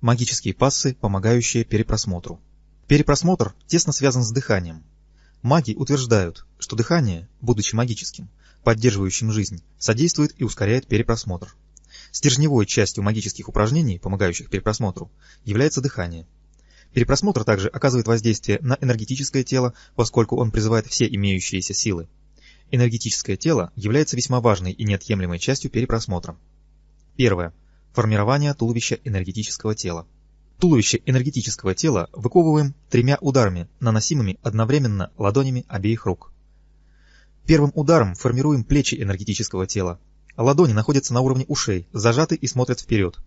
Магические пассы, помогающие перепросмотру. Перепросмотр тесно связан с дыханием. Маги утверждают, что дыхание, будучи магическим, поддерживающим жизнь, содействует и ускоряет перепросмотр. Стержневой частью магических упражнений, помогающих перепросмотру, является дыхание. Перепросмотр также оказывает воздействие на энергетическое тело, поскольку он призывает все имеющиеся силы. Энергетическое тело является весьма важной и неотъемлемой частью перепросмотра. Первое. Формирование туловища энергетического тела. Туловище энергетического тела выковываем тремя ударами, наносимыми одновременно ладонями обеих рук. Первым ударом формируем плечи энергетического тела. Ладони находятся на уровне ушей, зажаты и смотрят вперед.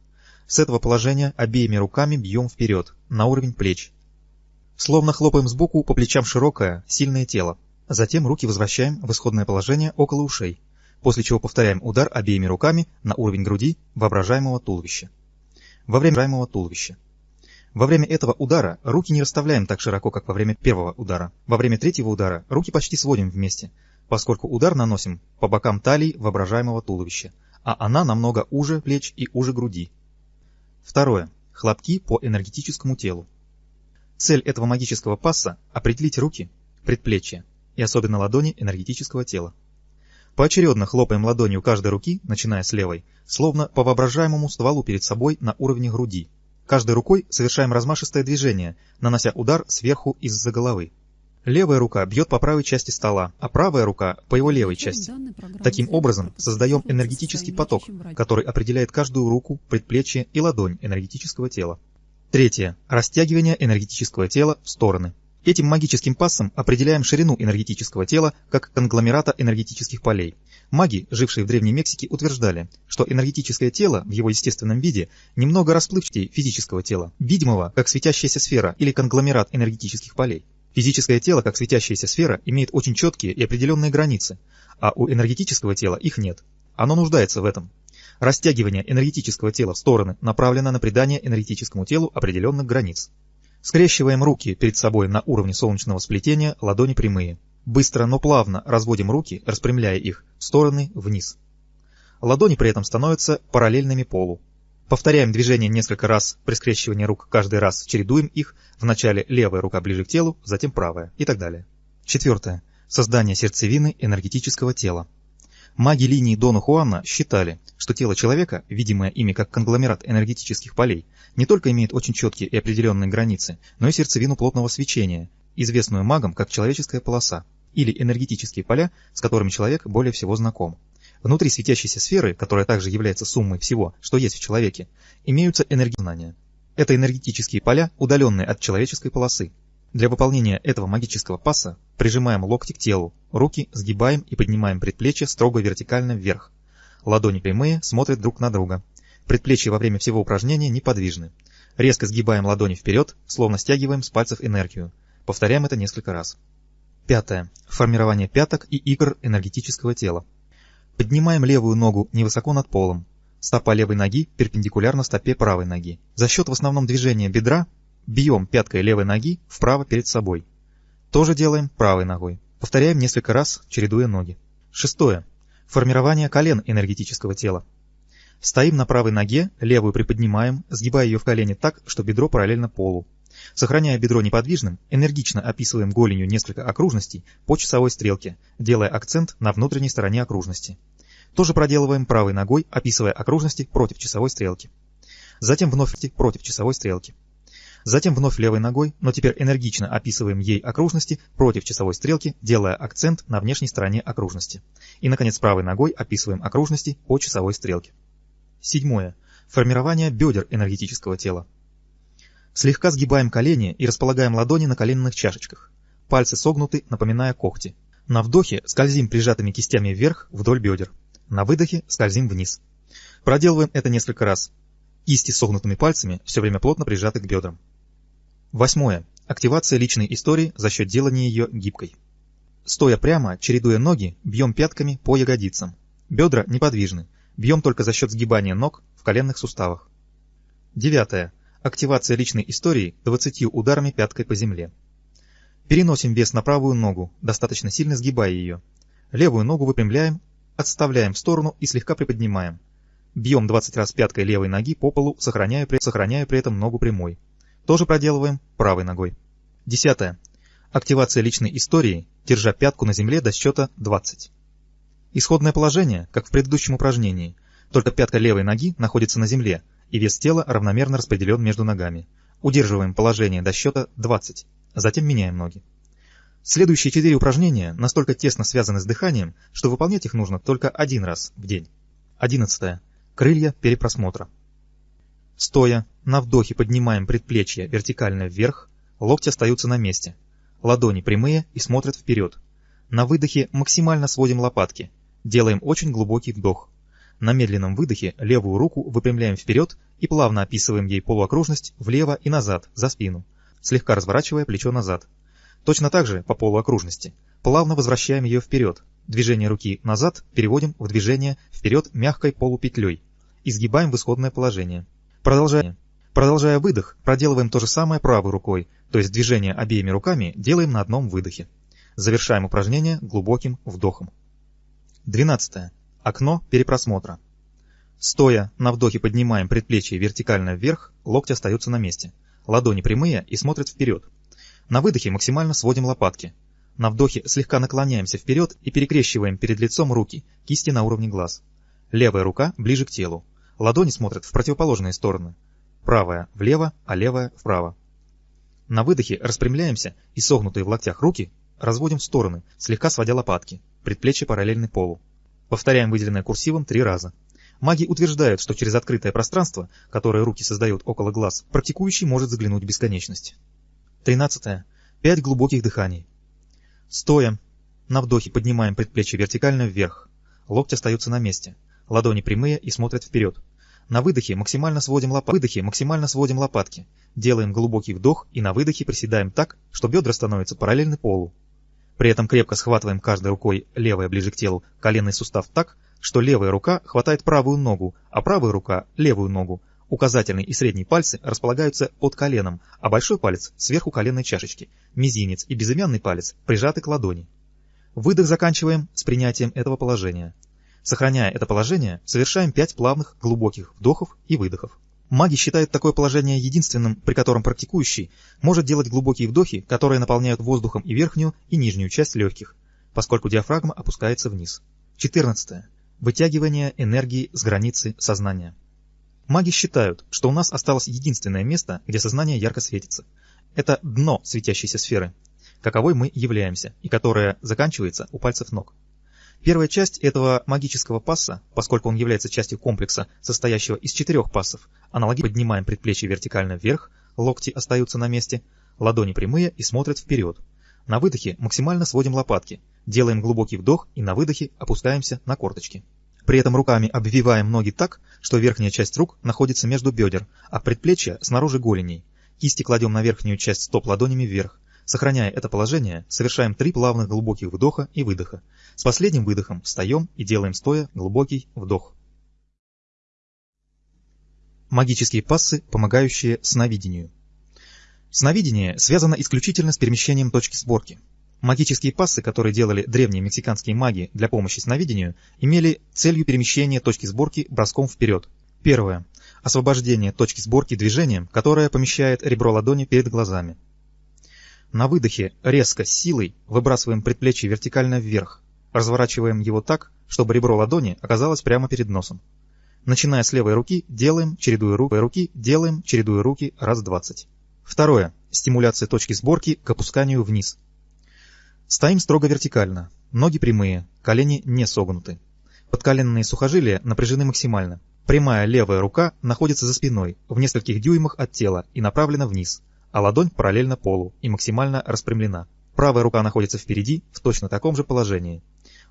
С этого положения обеими руками бьем вперед, на уровень плеч. Словно хлопаем сбоку по плечам широкое, сильное тело. Затем руки возвращаем в исходное положение около ушей, после чего повторяем удар обеими руками на уровень груди воображаемого туловища. Во время воображаемого туловища. Во время этого удара руки не расставляем так широко, как во время первого удара. Во время третьего удара руки почти сводим вместе, поскольку удар наносим по бокам талии воображаемого туловища, а она намного уже плеч и уже груди. Второе. Хлопки по энергетическому телу. Цель этого магического пасса – определить руки, предплечья и особенно ладони энергетического тела. Поочередно хлопаем ладонью каждой руки, начиная с левой, словно по воображаемому стволу перед собой на уровне груди. Каждой рукой совершаем размашистое движение, нанося удар сверху из-за головы. Левая рука бьет по правой части стола, а правая рука по его левой части. Таким образом, создаем энергетический поток, который определяет каждую руку, предплечье и ладонь энергетического тела. Третье. Растягивание энергетического тела в стороны. Этим магическим пассом определяем ширину энергетического тела как конгломерата энергетических полей. Маги, жившие в Древней Мексике, утверждали, что энергетическое тело в его естественном виде немного расплывчатее физического тела, видимого как светящаяся сфера или конгломерат энергетических полей. Физическое тело, как светящаяся сфера, имеет очень четкие и определенные границы, а у энергетического тела их нет. Оно нуждается в этом. Растягивание энергетического тела в стороны направлено на придание энергетическому телу определенных границ. Скрещиваем руки перед собой на уровне солнечного сплетения, ладони прямые. Быстро, но плавно разводим руки, распрямляя их в стороны вниз. Ладони при этом становятся параллельными полу. Повторяем движение несколько раз при скрещивании рук, каждый раз чередуем их, вначале левая рука ближе к телу, затем правая и так далее. Четвертое. Создание сердцевины энергетического тела. Маги линии Дона Хуана считали, что тело человека, видимое ими как конгломерат энергетических полей, не только имеет очень четкие и определенные границы, но и сердцевину плотного свечения, известную магам как человеческая полоса, или энергетические поля, с которыми человек более всего знаком. Внутри светящейся сферы, которая также является суммой всего, что есть в человеке, имеются энергознания. Это энергетические поля, удаленные от человеческой полосы. Для выполнения этого магического паса прижимаем локти к телу, руки сгибаем и поднимаем предплечья строго вертикально вверх. Ладони прямые, смотрят друг на друга. Предплечья во время всего упражнения неподвижны. Резко сгибаем ладони вперед, словно стягиваем с пальцев энергию. Повторяем это несколько раз. Пятое. Формирование пяток и икр энергетического тела. Поднимаем левую ногу невысоко над полом. Стопа левой ноги перпендикулярна стопе правой ноги. За счет в основном движения бедра бьем пяткой левой ноги вправо перед собой. Тоже делаем правой ногой. Повторяем несколько раз, чередуя ноги. Шестое. Формирование колен энергетического тела. Стоим на правой ноге, левую приподнимаем, сгибая ее в колени так, что бедро параллельно полу. Сохраняя бедро неподвижным, энергично описываем голенью несколько окружностей по часовой стрелке, делая акцент на внутренней стороне окружности. Тоже проделываем правой ногой, описывая окружности против часовой стрелки. Затем вновь против часовой стрелки. Затем вновь левой ногой, но теперь энергично описываем ей окружности против часовой стрелки, делая акцент на внешней стороне окружности. И, наконец, правой ногой описываем окружности по часовой стрелке. Седьмое. Формирование бедер энергетического тела. Слегка сгибаем колени и располагаем ладони на коленных чашечках. Пальцы согнуты, напоминая когти. На вдохе скользим прижатыми кистями вверх вдоль бедер. На выдохе скользим вниз. Проделываем это несколько раз. Кисти согнутыми пальцами все время плотно прижаты к бедрам. Восьмое. Активация личной истории за счет делания ее гибкой. Стоя прямо, чередуя ноги, бьем пятками по ягодицам. Бедра неподвижны. Бьем только за счет сгибания ног в коленных суставах. Девятое. Активация личной истории 20 ударами пяткой по земле. Переносим вес на правую ногу, достаточно сильно сгибая ее. Левую ногу выпрямляем, отставляем в сторону и слегка приподнимаем. Бьем 20 раз пяткой левой ноги по полу, сохраняя при, сохраняя при этом ногу прямой. Тоже проделываем правой ногой. Десятое. Активация личной истории, держа пятку на земле до счета 20. Исходное положение, как в предыдущем упражнении, только пятка левой ноги находится на земле, и вес тела равномерно распределен между ногами. Удерживаем положение до счета 20, затем меняем ноги. Следующие четыре упражнения настолько тесно связаны с дыханием, что выполнять их нужно только один раз в день. Одиннадцатое. Крылья перепросмотра. Стоя, на вдохе поднимаем предплечье вертикально вверх, локти остаются на месте. Ладони прямые и смотрят вперед. На выдохе максимально сводим лопатки. Делаем очень глубокий вдох. На медленном выдохе левую руку выпрямляем вперед и плавно описываем ей полуокружность влево и назад, за спину, слегка разворачивая плечо назад. Точно так же, по полуокружности, плавно возвращаем ее вперед, Движение руки назад переводим в движение вперед мягкой полупетлей. Изгибаем в исходное положение. Продолжая. Продолжая выдох, проделываем то же самое правой рукой, то есть движение обеими руками делаем на одном выдохе. Завершаем упражнение глубоким вдохом. 12. Окно перепросмотра. Стоя, на вдохе поднимаем предплечье вертикально вверх, локти остаются на месте. Ладони прямые и смотрят вперед. На выдохе максимально сводим лопатки. На вдохе слегка наклоняемся вперед и перекрещиваем перед лицом руки, кисти на уровне глаз. Левая рука ближе к телу. Ладони смотрят в противоположные стороны. Правая влево, а левая вправо. На выдохе распрямляемся и согнутые в локтях руки разводим в стороны, слегка сводя лопатки, предплечья параллельны полу. Повторяем выделенное курсивом три раза. Маги утверждают, что через открытое пространство, которое руки создают около глаз, практикующий может заглянуть в бесконечность. 13. Пять глубоких дыханий. Стоя. На вдохе поднимаем предплечье вертикально вверх. Локти остаются на месте. Ладони прямые и смотрят вперед. На выдохе максимально сводим, лоп... выдохе максимально сводим лопатки. Делаем глубокий вдох и на выдохе приседаем так, что бедра становятся параллельны полу. При этом крепко схватываем каждой рукой левая ближе к телу коленный сустав так, что левая рука хватает правую ногу, а правая рука – левую ногу, Указательный и средний пальцы располагаются под коленом, а большой палец сверху коленной чашечки, мизинец и безымянный палец прижаты к ладони. Выдох заканчиваем с принятием этого положения. Сохраняя это положение, совершаем 5 плавных глубоких вдохов и выдохов. Маги считают такое положение единственным, при котором практикующий может делать глубокие вдохи, которые наполняют воздухом и верхнюю, и нижнюю часть легких, поскольку диафрагма опускается вниз. 14. Вытягивание энергии с границы сознания. Маги считают, что у нас осталось единственное место, где сознание ярко светится. Это дно светящейся сферы, каковой мы являемся, и которое заканчивается у пальцев ног. Первая часть этого магического пасса, поскольку он является частью комплекса, состоящего из четырех пассов, аналогично поднимаем предплечье вертикально вверх, локти остаются на месте, ладони прямые и смотрят вперед. На выдохе максимально сводим лопатки, делаем глубокий вдох и на выдохе опускаемся на корточки. При этом руками обвиваем ноги так, что верхняя часть рук находится между бедер, а предплечья снаружи голеней. Кисти кладем на верхнюю часть стоп ладонями вверх. Сохраняя это положение, совершаем три плавных глубоких вдоха и выдоха. С последним выдохом встаем и делаем стоя глубокий вдох. Магические пассы, помогающие сновидению. Сновидение связано исключительно с перемещением точки сборки. Магические пассы, которые делали древние мексиканские маги для помощи сновидению, имели целью перемещения точки сборки броском вперед. Первое. Освобождение точки сборки движением, которое помещает ребро ладони перед глазами. На выдохе резко, силой выбрасываем предплечье вертикально вверх, разворачиваем его так, чтобы ребро ладони оказалось прямо перед носом. Начиная с левой руки, делаем, чередуя руки, делаем, чередуя руки раз двадцать. Второе. Стимуляция точки сборки к опусканию вниз. Стоим строго вертикально, ноги прямые, колени не согнуты. Подколенные сухожилия напряжены максимально. Прямая левая рука находится за спиной, в нескольких дюймах от тела и направлена вниз, а ладонь параллельно полу и максимально распрямлена. Правая рука находится впереди, в точно таком же положении.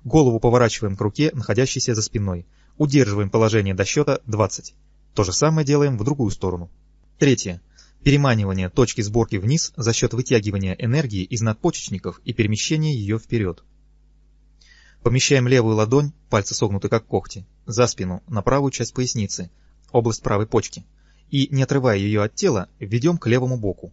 Голову поворачиваем к руке, находящейся за спиной. Удерживаем положение до счета 20. То же самое делаем в другую сторону. Третье. Переманивание точки сборки вниз за счет вытягивания энергии из надпочечников и перемещения ее вперед. Помещаем левую ладонь, пальцы согнуты как когти, за спину, на правую часть поясницы, область правой почки, и, не отрывая ее от тела, введем к левому боку,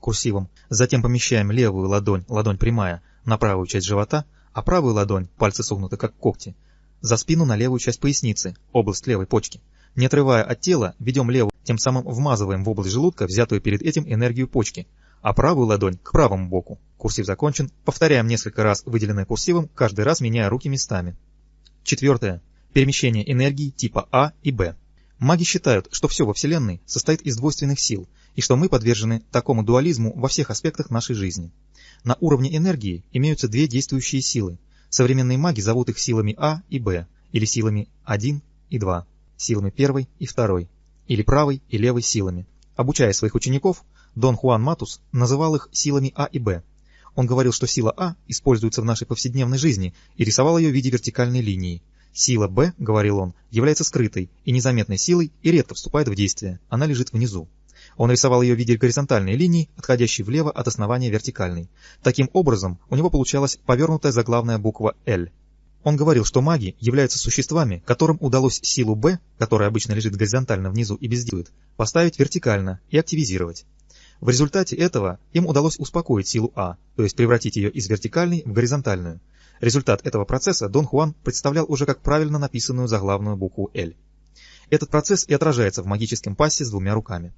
курсивом. Затем помещаем левую ладонь, ладонь прямая, на правую часть живота, а правую ладонь, пальцы согнуты как когти, за спину на левую часть поясницы, область левой почки. Не отрывая от тела, ведем левую, тем самым вмазываем в область желудка взятую перед этим энергию почки, а правую ладонь к правому боку. Курсив закончен. Повторяем несколько раз выделенное курсивом, каждый раз меняя руки местами. Четвертое. Перемещение энергии типа А и Б. Маги считают, что все во Вселенной состоит из двойственных сил, и что мы подвержены такому дуализму во всех аспектах нашей жизни. На уровне энергии имеются две действующие силы. Современные маги зовут их силами А и Б, или силами 1 и 2, силами первой и второй, или правой и левой силами. Обучая своих учеников, Дон Хуан Матус называл их силами А и Б. Он говорил, что сила А используется в нашей повседневной жизни и рисовал ее в виде вертикальной линии. Сила Б, говорил он, является скрытой и незаметной силой и редко вступает в действие, она лежит внизу. Он рисовал ее в виде горизонтальной линии, отходящей влево от основания вертикальной. Таким образом, у него получалась повернутая заглавная буква «Л». Он говорил, что маги являются существами, которым удалось силу Б, которая обычно лежит горизонтально внизу и бездействует, поставить вертикально и активизировать. В результате этого им удалось успокоить силу А, то есть превратить ее из вертикальной в горизонтальную. Результат этого процесса Дон Хуан представлял уже как правильно написанную заглавную букву «Л». Этот процесс и отражается в магическом пассе с двумя руками.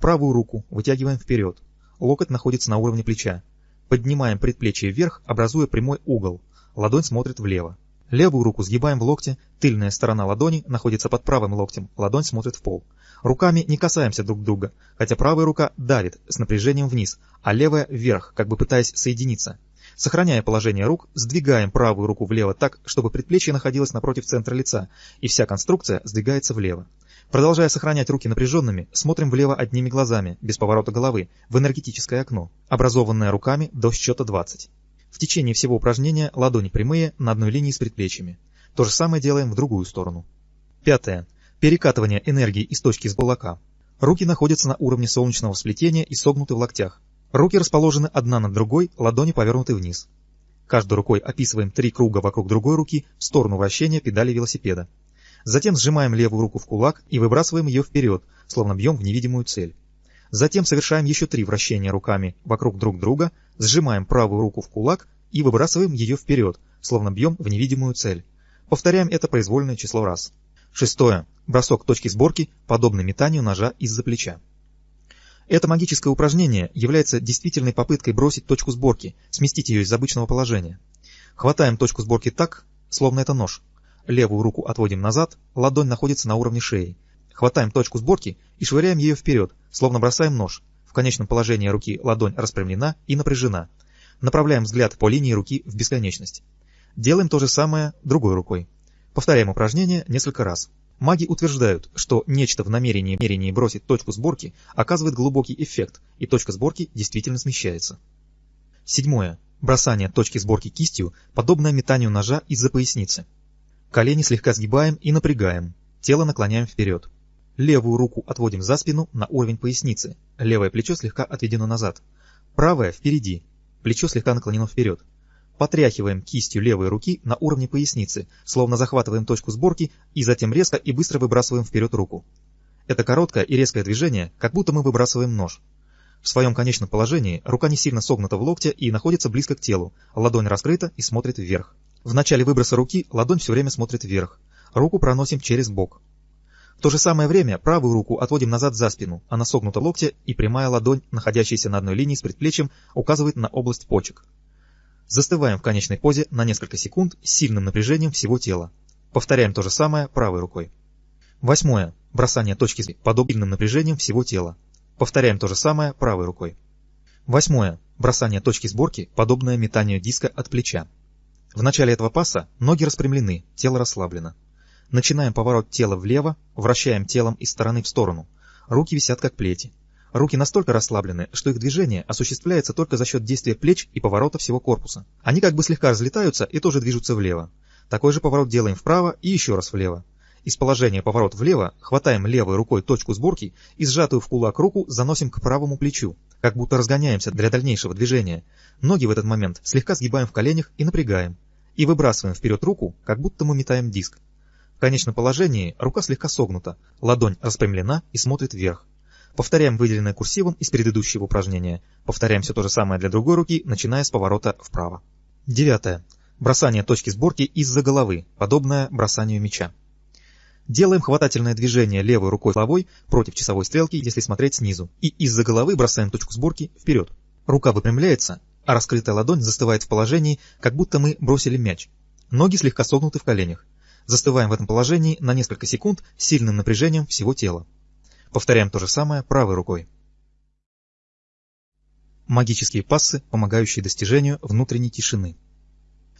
Правую руку вытягиваем вперед, локоть находится на уровне плеча. Поднимаем предплечье вверх, образуя прямой угол, ладонь смотрит влево. Левую руку сгибаем в локте, тыльная сторона ладони находится под правым локтем, ладонь смотрит в пол. Руками не касаемся друг друга, хотя правая рука давит с напряжением вниз, а левая вверх, как бы пытаясь соединиться. Сохраняя положение рук, сдвигаем правую руку влево так, чтобы предплечье находилось напротив центра лица, и вся конструкция сдвигается влево. Продолжая сохранять руки напряженными, смотрим влево одними глазами, без поворота головы, в энергетическое окно, образованное руками до счета 20. В течение всего упражнения ладони прямые на одной линии с предплечьями. То же самое делаем в другую сторону. Пятое. Перекатывание энергии из точки с кулака. Руки находятся на уровне солнечного сплетения и согнуты в локтях. Руки расположены одна над другой, ладони повернуты вниз. Каждой рукой описываем три круга вокруг другой руки в сторону вращения педали велосипеда. Затем сжимаем левую руку в кулак и выбрасываем ее вперед, словно бьем в невидимую цель. Затем совершаем еще три вращения руками вокруг друг друга, сжимаем правую руку в кулак и выбрасываем ее вперед, словно бьем в невидимую цель. Повторяем это произвольное число раз. Шестое. Бросок точки сборки, подобный метанию ножа из-за плеча. Это магическое упражнение является действительной попыткой бросить точку сборки, сместить ее из обычного положения. Хватаем точку сборки так, словно это нож. Левую руку отводим назад, ладонь находится на уровне шеи. Хватаем точку сборки и швыряем ее вперед, словно бросаем нож. В конечном положении руки ладонь распрямлена и напряжена. Направляем взгляд по линии руки в бесконечность. Делаем то же самое другой рукой. Повторяем упражнение несколько раз. Маги утверждают, что нечто в намерении, намерении бросить точку сборки оказывает глубокий эффект, и точка сборки действительно смещается. Седьмое. Бросание точки сборки кистью, подобное метанию ножа из-за поясницы. Колени слегка сгибаем и напрягаем, тело наклоняем вперед. Левую руку отводим за спину на уровень поясницы, левое плечо слегка отведено назад. Правое впереди, плечо слегка наклонено вперед. Потряхиваем кистью левой руки на уровне поясницы, словно захватываем точку сборки и затем резко и быстро выбрасываем вперед руку. Это короткое и резкое движение, как будто мы выбрасываем нож. В своем конечном положении рука не сильно согнута в локте и находится близко к телу, ладонь раскрыта и смотрит вверх. В начале выброса руки ладонь все время смотрит вверх. Руку проносим через бок. В то же самое время правую руку отводим назад за спину, она согнута в локте и прямая ладонь, находящаяся на одной линии с предплечьем, указывает на область почек. Застываем в конечной позе на несколько секунд с сильным напряжением всего тела. Повторяем то же самое правой рукой. Восьмое. Бросание точки с подобным напряжением всего тела. Повторяем то же самое правой рукой. Восьмое. Бросание точки сборки, подобное метанию диска от плеча. В начале этого паса ноги распрямлены, тело расслаблено. Начинаем поворот тела влево, вращаем телом из стороны в сторону. Руки висят как плети. Руки настолько расслаблены, что их движение осуществляется только за счет действия плеч и поворота всего корпуса. Они как бы слегка разлетаются и тоже движутся влево. Такой же поворот делаем вправо и еще раз влево. Из положения поворот влево хватаем левой рукой точку сборки и сжатую в кулак руку заносим к правому плечу, как будто разгоняемся для дальнейшего движения. Ноги в этот момент слегка сгибаем в коленях и напрягаем. И выбрасываем вперед руку, как будто мы метаем диск. В конечном положении рука слегка согнута, ладонь распрямлена и смотрит вверх. Повторяем выделенное курсивом из предыдущего упражнения. Повторяем все то же самое для другой руки, начиная с поворота вправо. Девятое. Бросание точки сборки из-за головы, подобное бросанию мяча. Делаем хватательное движение левой рукой головой против часовой стрелки, если смотреть снизу, и из-за головы бросаем точку сборки вперед. Рука выпрямляется, а раскрытая ладонь застывает в положении, как будто мы бросили мяч. Ноги слегка согнуты в коленях. Застываем в этом положении на несколько секунд сильным напряжением всего тела. Повторяем то же самое правой рукой. Магические пассы, помогающие достижению внутренней тишины.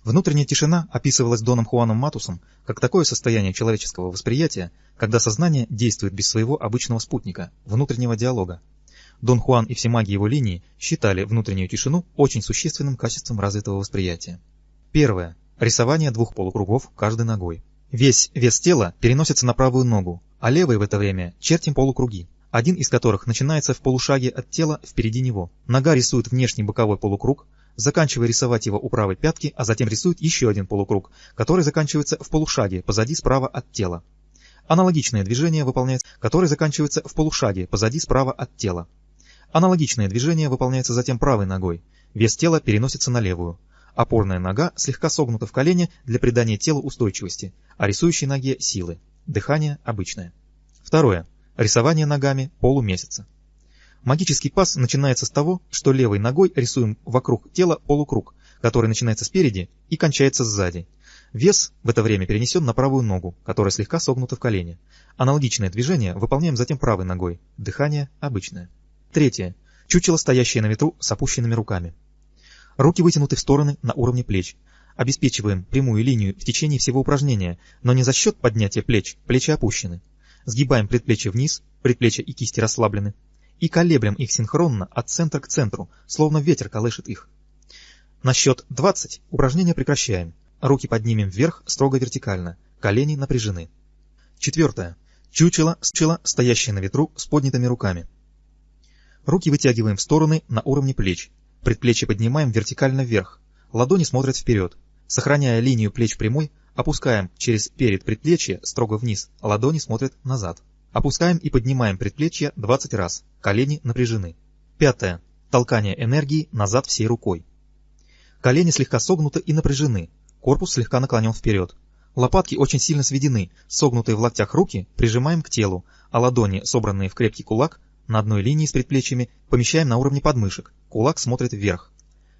Внутренняя тишина описывалась Доном Хуаном Матусом как такое состояние человеческого восприятия, когда сознание действует без своего обычного спутника, внутреннего диалога. Дон Хуан и все маги его линии считали внутреннюю тишину очень существенным качеством развитого восприятия. Первое. Рисование двух полукругов каждой ногой. Весь вес тела переносится на правую ногу, а левой в это время чертим полукруги, один из которых начинается в полушаге от тела впереди него. Нога рисует внешний боковой полукруг, заканчивая рисовать его у правой пятки, а затем рисует еще один полукруг, который заканчивается в полушаге позади справа от тела. Аналогичное движение выполняется, которое заканчивается в полушаге позади справа от тела. Аналогичное движение выполняется затем правой ногой. Вес тела переносится на левую. Опорная нога слегка согнута в колене для придания телу устойчивости, а рисующей ноге силы. Дыхание обычное. Второе. Рисование ногами полумесяца. Магический пас начинается с того, что левой ногой рисуем вокруг тела полукруг, который начинается спереди и кончается сзади. Вес в это время перенесен на правую ногу, которая слегка согнута в колене. Аналогичное движение выполняем затем правой ногой. Дыхание обычное. Третье. Чучело, стоящее на ветру с опущенными руками. Руки вытянуты в стороны на уровне плеч. Обеспечиваем прямую линию в течение всего упражнения, но не за счет поднятия плеч, плечи опущены. Сгибаем предплечье вниз, предплечья и кисти расслаблены, и колеблем их синхронно от центра к центру, словно ветер колышет их. На счет 20 упражнение прекращаем. Руки поднимем вверх строго вертикально, колени напряжены. Четвертое. Чучело, чучело, стоящее на ветру с поднятыми руками. Руки вытягиваем в стороны на уровне плеч. Предплечье поднимаем вертикально вверх. Ладони смотрят вперед. Сохраняя линию плеч прямой, опускаем через перед предплечье строго вниз, ладони смотрят назад. Опускаем и поднимаем предплечья 20 раз. Колени напряжены. Пятое. Толкание энергии назад всей рукой. Колени слегка согнуты и напряжены. Корпус слегка наклонен вперед. Лопатки очень сильно сведены. Согнутые в локтях руки прижимаем к телу, а ладони, собранные в крепкий кулак, на одной линии с предплечьями, помещаем на уровне подмышек. Кулак смотрит вверх.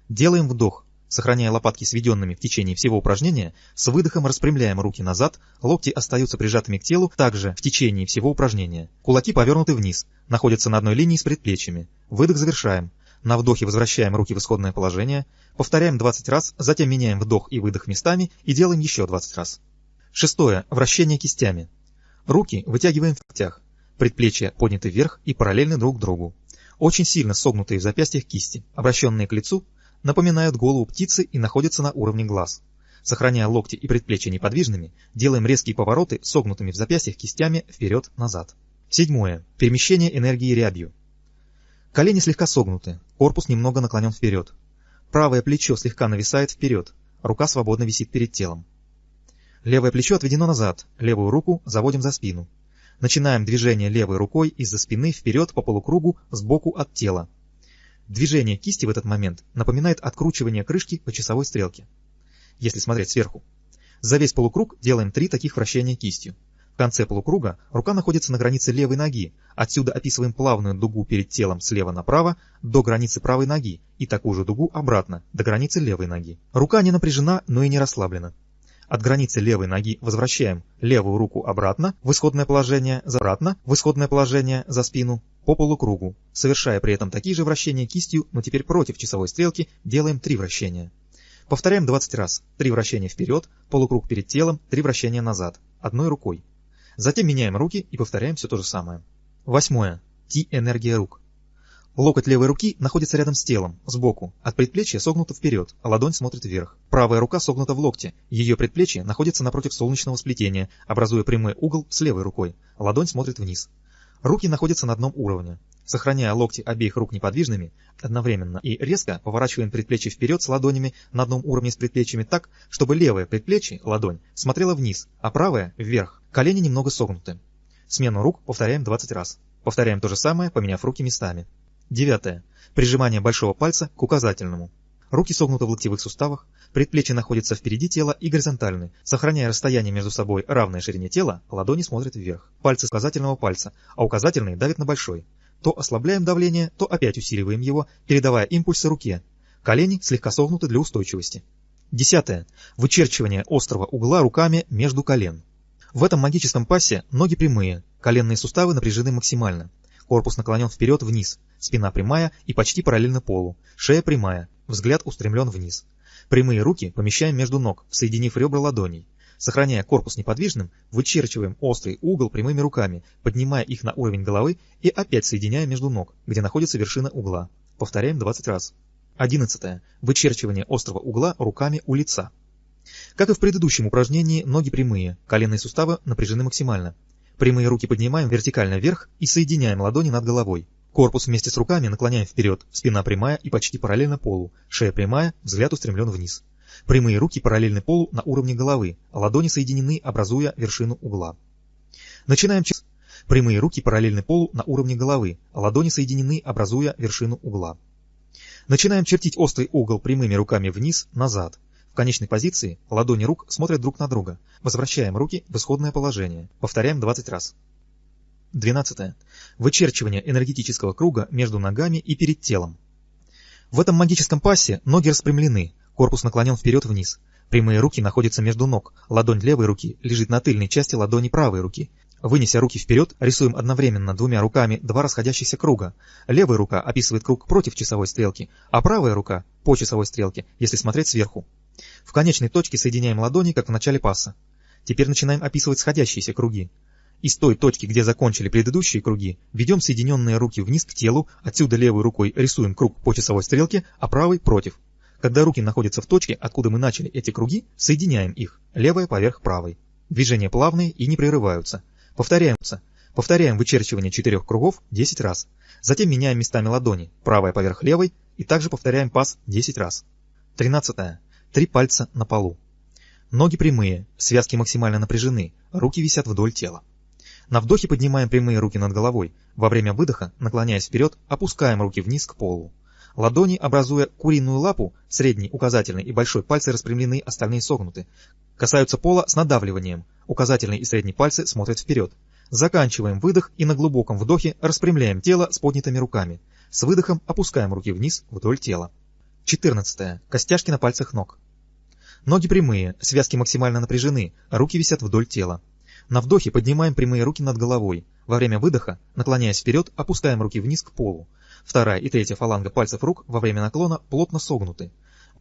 Делаем вдох. Сохраняя лопатки сведенными в течение всего упражнения, с выдохом распрямляем руки назад, локти остаются прижатыми к телу также в течение всего упражнения. Кулаки повернуты вниз, находятся на одной линии с предплечьями. Выдох завершаем. На вдохе возвращаем руки в исходное положение, повторяем 20 раз, затем меняем вдох и выдох местами и делаем еще 20 раз. Шестое. Вращение кистями. Руки вытягиваем в локтях, предплечья подняты вверх и параллельны друг другу. Очень сильно согнутые в запястьях кисти, обращенные к лицу, напоминают голову птицы и находятся на уровне глаз. Сохраняя локти и предплечья неподвижными, делаем резкие повороты согнутыми в запястьях кистями вперед-назад. Седьмое. Перемещение энергии рябью. Колени слегка согнуты, корпус немного наклонен вперед. Правое плечо слегка нависает вперед, рука свободно висит перед телом. Левое плечо отведено назад, левую руку заводим за спину. Начинаем движение левой рукой из-за спины вперед по полукругу сбоку от тела. Движение кисти в этот момент напоминает откручивание крышки по часовой стрелке, если смотреть сверху. За весь полукруг делаем три таких вращения кистью. В конце полукруга рука находится на границе левой ноги, отсюда описываем плавную дугу перед телом слева направо до границы правой ноги и такую же дугу обратно, до границы левой ноги. Рука не напряжена, но и не расслаблена. От границы левой ноги возвращаем левую руку обратно в исходное положение, обратно в исходное положение за спину, по полукругу, совершая при этом такие же вращения кистью, но теперь против часовой стрелки, делаем три вращения. Повторяем 20 раз. Три вращения вперед, полукруг перед телом, три вращения назад, одной рукой. Затем меняем руки и повторяем все то же самое. Восьмое. Ти-энергия рук. Локоть левой руки находится рядом с телом, сбоку, от предплечья согнуто вперед, а ладонь смотрит вверх. Правая рука согнута в локте, ее предплечье находится напротив солнечного сплетения, образуя прямой угол с левой рукой, ладонь смотрит вниз. Руки находятся на одном уровне. Сохраняя локти обеих рук неподвижными, одновременно и резко поворачиваем предплечье вперед с ладонями на одном уровне с предплечьями так, чтобы левое предплечье, ладонь, смотрело вниз, а правое – вверх. Колени немного согнуты. Смену рук повторяем 20 раз. Повторяем то же самое, поменяв руки местами. Девятое. Прижимание большого пальца к указательному. Руки согнуты в локтевых суставах, Предплечья находятся впереди тела и горизонтальны. Сохраняя расстояние между собой равное ширине тела, ладони смотрят вверх. Пальцы указательного пальца, а указательный давит на большой. То ослабляем давление, то опять усиливаем его, передавая импульсы руке. Колени слегка согнуты для устойчивости. Десятое. Вычерчивание острого угла руками между колен. В этом магическом пассе ноги прямые, коленные суставы напряжены максимально. Корпус наклонен вперед-вниз, спина прямая и почти параллельно полу, шея прямая, взгляд устремлен вниз. Прямые руки помещаем между ног, соединив ребра ладоней. Сохраняя корпус неподвижным, вычерчиваем острый угол прямыми руками, поднимая их на уровень головы и опять соединяя между ног, где находится вершина угла. Повторяем 20 раз. 11. Вычерчивание острого угла руками у лица. Как и в предыдущем упражнении, ноги прямые, коленные суставы напряжены максимально. Прямые руки поднимаем вертикально вверх и соединяем ладони над головой. Корпус вместе с руками наклоняем вперед, спина прямая и почти параллельно полу, шея прямая, взгляд устремлен вниз. Прямые руки параллельны полу на уровне головы, а ладони соединены, образуя вершину угла. Начинаем через Прямые руки параллельны полу на уровне головы, а ладони соединены, образуя вершину угла. Начинаем чертить острый угол прямыми руками вниз, назад. Конечной позиции ладони рук смотрят друг на друга. Возвращаем руки в исходное положение. Повторяем 20 раз. 12. Вычерчивание энергетического круга между ногами и перед телом. В этом магическом пассе ноги распрямлены, корпус наклонен вперед-вниз. Прямые руки находятся между ног, ладонь левой руки лежит на тыльной части ладони правой руки. Вынеся руки вперед, рисуем одновременно двумя руками два расходящихся круга. Левая рука описывает круг против часовой стрелки, а правая рука по часовой стрелке, если смотреть сверху. В конечной точке соединяем ладони, как в начале пасса. Теперь начинаем описывать сходящиеся круги. Из той точки, где закончили предыдущие круги, ведем соединенные руки вниз к телу, отсюда левой рукой рисуем круг по часовой стрелке, а правой против. Когда руки находятся в точке, откуда мы начали эти круги, соединяем их, левая поверх правой. Движения плавные и не прерываются. Повторяются. Повторяем вычерчивание четырех кругов 10 раз. Затем меняем местами ладони, правая поверх левой, и также повторяем пас 10 раз. 13. Три пальца на полу. Ноги прямые, связки максимально напряжены, руки висят вдоль тела. На вдохе поднимаем прямые руки над головой. Во время выдоха, наклоняясь вперед, опускаем руки вниз к полу. Ладони, образуя куриную лапу, средний, указательный и большой пальцы распрямлены, остальные согнуты. Касаются пола с надавливанием. Указательный и средний пальцы смотрят вперед. Заканчиваем выдох и на глубоком вдохе распрямляем тело с поднятыми руками. С выдохом опускаем руки вниз вдоль тела. 14. Костяшки на пальцах ног. Ноги прямые, связки максимально напряжены, руки висят вдоль тела. На вдохе поднимаем прямые руки над головой. Во время выдоха, наклоняясь вперед, опускаем руки вниз к полу. Вторая и третья фаланга пальцев рук во время наклона плотно согнуты.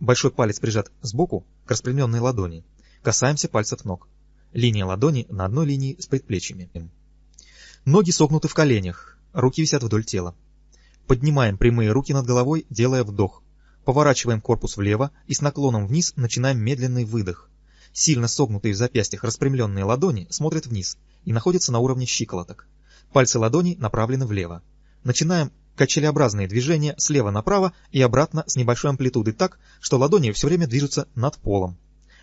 Большой палец прижат сбоку к распрямленной ладони. Касаемся пальцев ног. Линия ладони на одной линии с предплечьями. Ноги согнуты в коленях, руки висят вдоль тела. Поднимаем прямые руки над головой, делая вдох. Поворачиваем корпус влево и с наклоном вниз начинаем медленный выдох. Сильно согнутые в запястьях распрямленные ладони смотрят вниз и находятся на уровне щиколоток. Пальцы ладоней направлены влево. Начинаем качелеобразные движения слева направо и обратно с небольшой амплитудой так, что ладони все время движутся над полом.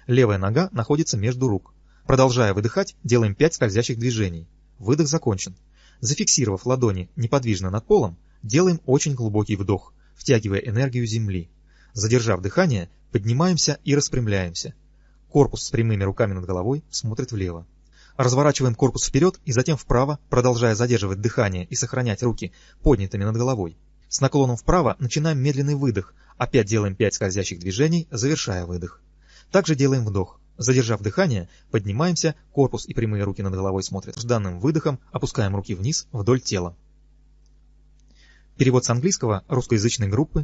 Левая нога находится между рук. Продолжая выдыхать, делаем 5 скользящих движений. Выдох закончен. Зафиксировав ладони неподвижно над полом, делаем очень глубокий вдох, втягивая энергию земли. Задержав дыхание, поднимаемся и распрямляемся. Корпус с прямыми руками над головой смотрит влево. Разворачиваем корпус вперед и затем вправо, продолжая задерживать дыхание и сохранять руки поднятыми над головой. С наклоном вправо начинаем медленный выдох, опять делаем 5 скользящих движений, завершая выдох. Также делаем вдох. Задержав дыхание, поднимаемся, корпус и прямые руки над головой смотрят. С данным выдохом опускаем руки вниз вдоль тела. Перевод с английского русскоязычной группы